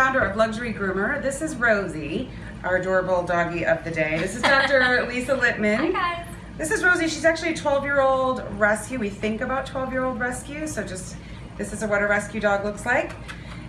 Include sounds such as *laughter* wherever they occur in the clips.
founder of Luxury Groomer. This is Rosie, our adorable doggy of the day. This is Dr. *laughs* Lisa Lippman. Hi guys. This is Rosie. She's actually a 12-year-old rescue. We think about 12-year-old rescue, so just this is what a rescue dog looks like.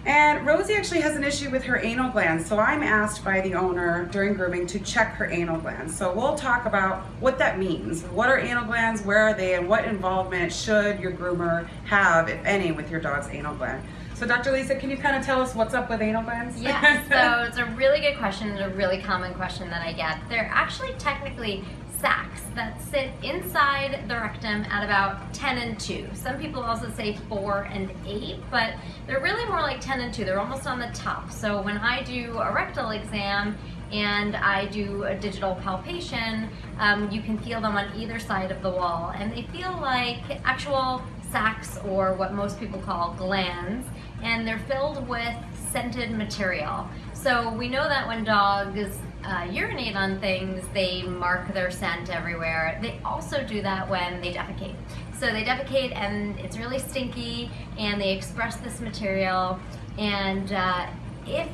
And Rosie actually has an issue with her anal glands, so I'm asked by the owner during grooming to check her anal glands. So we'll talk about what that means. What are anal glands, where are they, and what involvement should your groomer have, if any, with your dog's anal gland. So Dr. Lisa, can you kind of tell us what's up with anal glands? Yeah, so it's a really good question, and a really common question that I get. They're actually technically sacs that sit inside the rectum at about 10 and 2. Some people also say 4 and 8, but they're really more like 10 and 2. They're almost on the top. So when I do a rectal exam and I do a digital palpation, um, you can feel them on either side of the wall. And they feel like actual sacs or what most people call glands, and they're filled with scented material. So we know that when dogs uh, urinate on things, they mark their scent everywhere. They also do that when they defecate. So they defecate and it's really stinky and they express this material and uh, if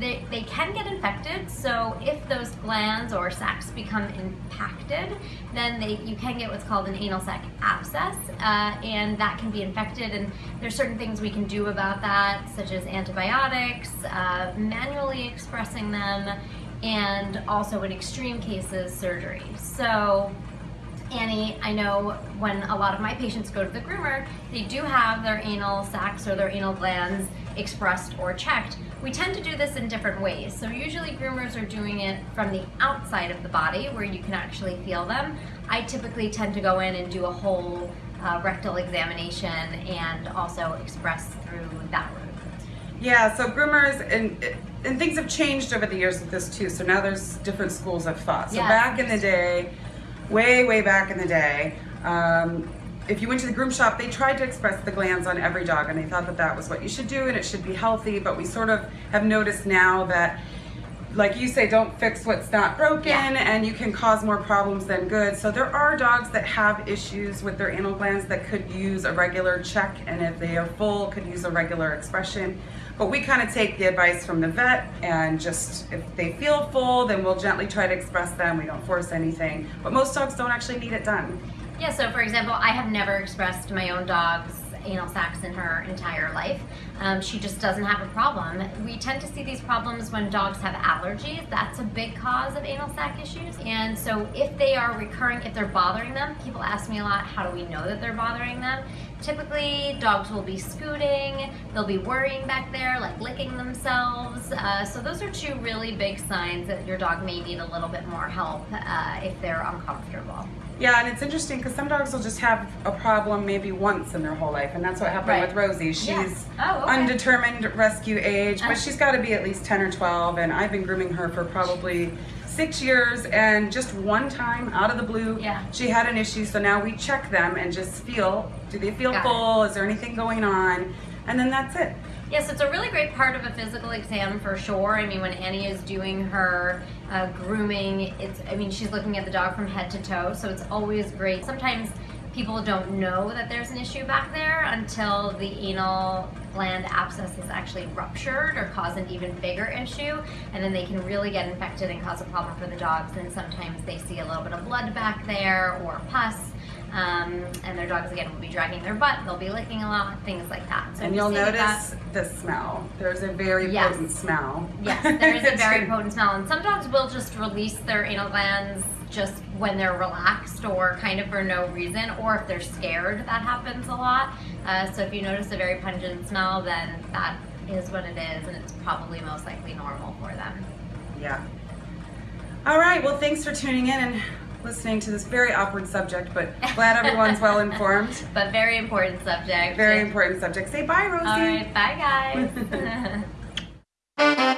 they, they can get infected, so if those glands or sacs become impacted, then they, you can get what's called an anal sac abscess, uh, and that can be infected, and there's certain things we can do about that, such as antibiotics, uh, manually expressing them, and also in extreme cases, surgery. So Annie, I know when a lot of my patients go to the groomer, they do have their anal sacs or their anal glands expressed or checked. We tend to do this in different ways. So usually groomers are doing it from the outside of the body where you can actually feel them. I typically tend to go in and do a whole uh, rectal examination and also express through that route. Yeah, so groomers and and things have changed over the years with this too. So now there's different schools of thought. So yes. back in the day, way way back in the day, um, if you went to the groom shop, they tried to express the glands on every dog, and they thought that that was what you should do, and it should be healthy. But we sort of have noticed now that like you say, don't fix what's not broken yeah. and you can cause more problems than good. So there are dogs that have issues with their anal glands that could use a regular check and if they are full, could use a regular expression. But we kind of take the advice from the vet and just, if they feel full, then we'll gently try to express them. We don't force anything. But most dogs don't actually need it done. Yeah, so for example, I have never expressed my own dog's anal sacs in her entire life. Um, she just doesn't have a problem. We tend to see these problems when dogs have allergies. That's a big cause of anal sac issues. And so if they are recurring, if they're bothering them, people ask me a lot, how do we know that they're bothering them? Typically, dogs will be scooting, they'll be worrying back there, like licking themselves. Uh, so those are two really big signs that your dog may need a little bit more help uh, if they're uncomfortable. Yeah, and it's interesting because some dogs will just have a problem maybe once in their whole life, and that's what happened right. with Rosie. She's yeah. oh, okay. undetermined rescue age, but uh. she's got to be at least 10 or 12, and I've been grooming her for probably six years, and just one time out of the blue, yeah. she had an issue. So now we check them and just feel, do they feel got full? It. Is there anything going on? And then that's it. Yes, it's a really great part of a physical exam for sure. I mean, when Annie is doing her uh, grooming, it's, I mean, she's looking at the dog from head to toe, so it's always great. Sometimes people don't know that there's an issue back there until the anal gland abscess is actually ruptured or cause an even bigger issue and then they can really get infected and cause a problem for the dogs and sometimes they see a little bit of blood back there or pus um, and their dogs again will be dragging their butt, they'll be licking a lot, things like that. So and you'll notice the smell. There's a very yes. potent smell. Yes, there is a *laughs* very potent smell. And some dogs will just release their anal glands just when they're relaxed or kind of for no reason, or if they're scared, that happens a lot. Uh, so if you notice a very pungent smell, then that is what it is, and it's probably most likely normal for them. Yeah. All right, well, thanks for tuning in and listening to this very awkward subject, but *laughs* glad everyone's well informed. But very important subject. Very important subject. Say bye, Rosie. All right, bye guys. *laughs*